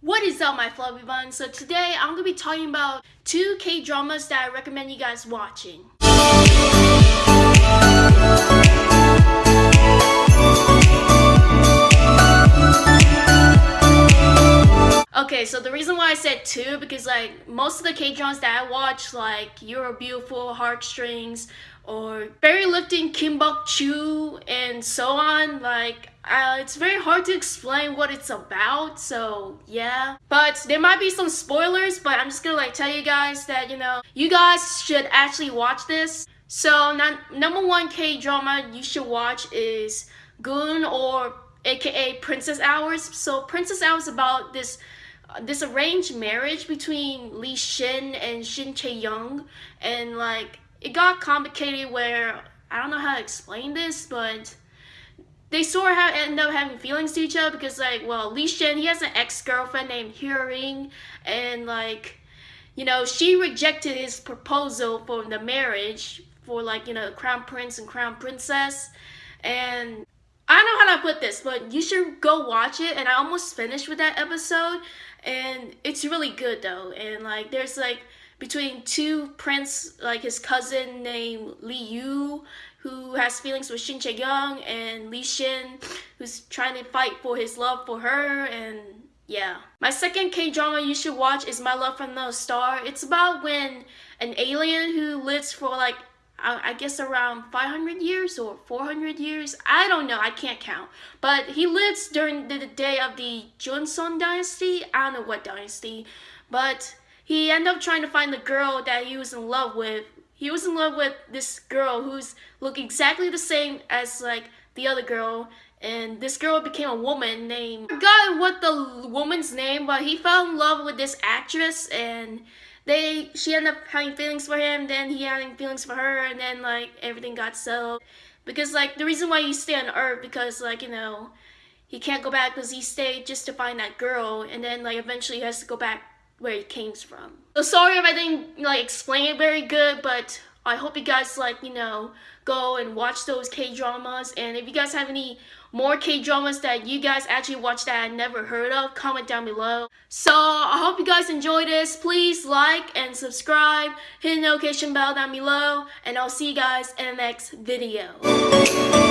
What is up my fluffy buns? So today I'm going to be talking about two K-dramas that I recommend you guys watching. Okay, so the reason why I said two because like most of the K-dramas that I watch like You're Beautiful, Heartstrings, or Berry Lifting, Kim Bok Joo, and so on, like uh, it's very hard to explain what it's about, so yeah. But there might be some spoilers, but I'm just gonna like tell you guys that, you know, you guys should actually watch this. So number one K-drama you should watch is Goong or aka Princess Hours. So Princess Hours about this this arranged marriage between Lee Shin and Shin Chae Young and like it got complicated where I don't know how to explain this, but they sort of end up having feelings to each other because like well Lee Shin he has an ex-girlfriend named Hyorin and like you know she rejected his proposal for the marriage for like you know crown prince and crown princess and I don't know how to put this but you should go watch it and I almost finished with that episode and it's really good though and like there's like between two prince like his cousin named Lee Yul who has feelings with Shin Chae Young and Lee Shin, who's trying to fight for his love for her and yeah. My second K-drama you should watch is My Love from the Star. It's about when an alien who lives for like I guess around 500 years or 400 years. I don't know. I can't count. But he lives during the day of the Joseon dynasty. I don't know what dynasty. But he ended up trying to find the girl that he was in love with he was in love with this girl who's look exactly the same as like the other girl and this girl became a woman named I forgot what the woman's name but he fell in love with this actress and they she ended up having feelings for him then he having feelings for her and then like everything got settled because like the reason why he stayed on earth because like you know he can't go back because he stayed just to find that girl and then like eventually he has to go back where he came from. So sorry if I didn't like explain it very good, but I hope you guys like, you know, go and watch those K-dramas. And if you guys have any more K-dramas that you guys actually watch that I never heard of, comment down below. So I hope you guys enjoy this. Please like and subscribe, hit the notification bell down below, and I'll see you guys in the next video.